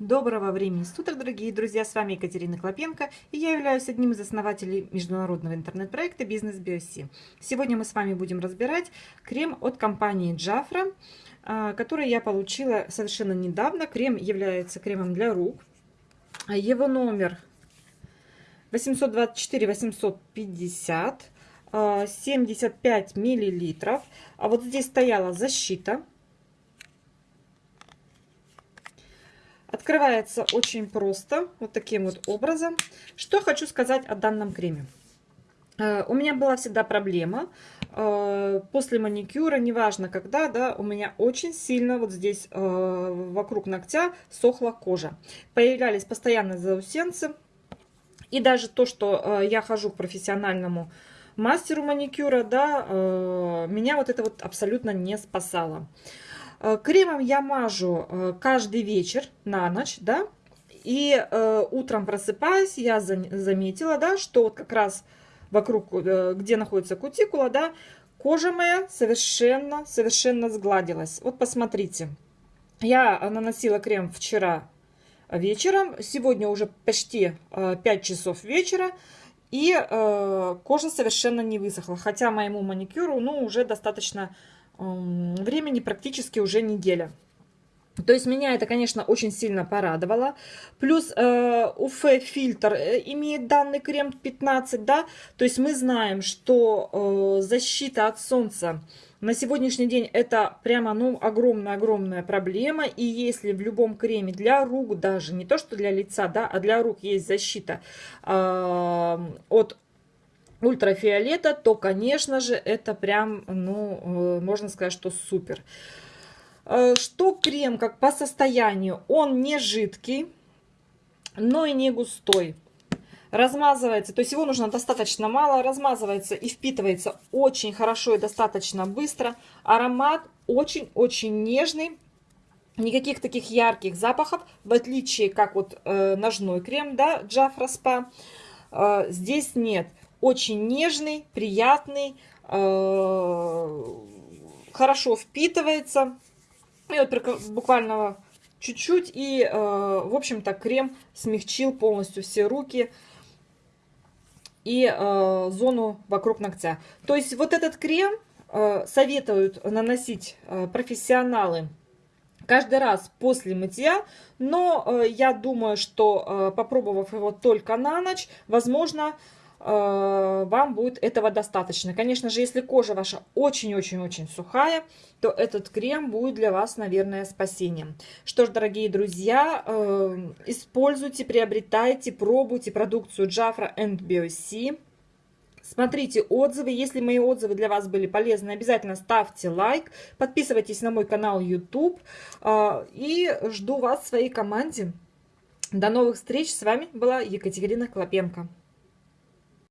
Доброго времени суток, дорогие друзья! С вами Екатерина Клопенко, и я являюсь одним из основателей международного интернет-проекта «Бизнес Биоси». Сегодня мы с вами будем разбирать крем от компании Джафра, а, который я получила совершенно недавно. Крем является кремом для рук. Его номер 824-850, 75 миллилитров. А вот здесь стояла защита Открывается очень просто, вот таким вот образом. Что хочу сказать о данном креме. Э, у меня была всегда проблема э, после маникюра, неважно когда, да, у меня очень сильно вот здесь э, вокруг ногтя сохла кожа. Появлялись постоянно заусенцы. И даже то, что я хожу к профессиональному мастеру маникюра, да, меня вот это вот абсолютно не спасало. Э, кремом я мажу э, каждый вечер на ночь, да, и э, утром просыпаясь, я заметила, да, что вот как раз вокруг, где находится кутикула, да, кожа моя совершенно, совершенно сгладилась. Вот посмотрите, я наносила крем вчера вечером, сегодня уже почти 5 часов вечера, и кожа совершенно не высохла, хотя моему маникюру, ну, уже достаточно времени практически уже неделя. То есть меня это, конечно, очень сильно порадовало. Плюс э, УФ-фильтр э, имеет данный крем 15, да. То есть мы знаем, что э, защита от солнца на сегодняшний день это прямо, ну, огромная-огромная проблема. И если в любом креме для рук даже, не то что для лица, да, а для рук есть защита э, от ультрафиолета, то, конечно же, это прям, ну, э, можно сказать, что супер. Э, что крем, как по состоянию, он не жидкий, но и не густой. Размазывается, то есть его нужно достаточно мало, размазывается и впитывается очень хорошо и достаточно быстро. Аромат очень-очень нежный, никаких таких ярких запахов, в отличие как вот э, ножной крем, да, Джафра Спа, э, здесь нет очень нежный, приятный, э, хорошо впитывается. И вот буквально чуть-чуть, и, э, в общем-то, крем смягчил полностью все руки и э, зону вокруг ногтя. То есть вот этот крем советуют наносить профессионалы каждый раз после мытья, но я думаю, что попробовав его только на ночь, возможно, вам будет этого достаточно. Конечно же, если кожа ваша очень-очень-очень сухая, то этот крем будет для вас, наверное, спасением. Что ж, дорогие друзья, э, используйте, приобретайте, пробуйте продукцию Jafra BioC. Смотрите отзывы. Если мои отзывы для вас были полезны, обязательно ставьте лайк. Подписывайтесь на мой канал YouTube. Э, и жду вас в своей команде. До новых встреч. С вами была Екатерина Клопенко.